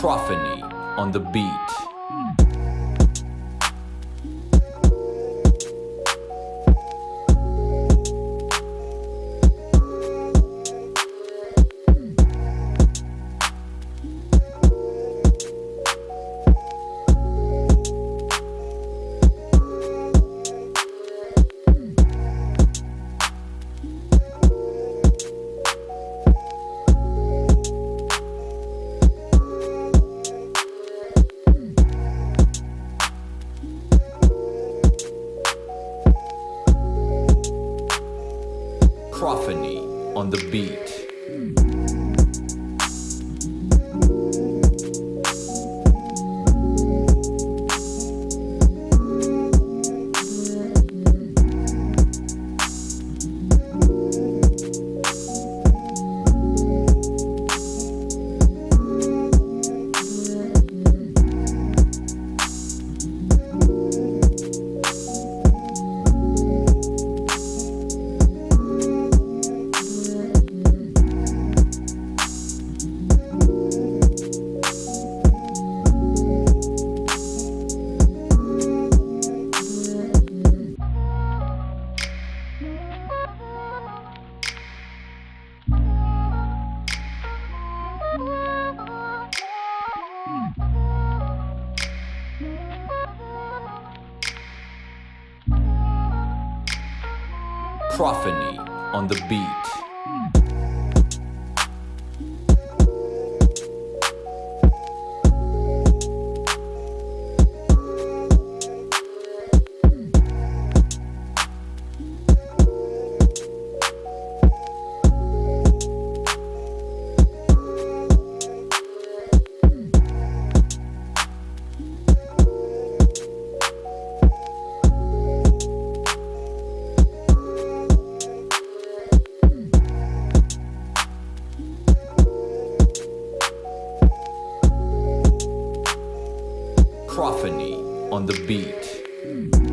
Prophany on the beat. Prophany on the beat. Prophany on the beat. on the beat.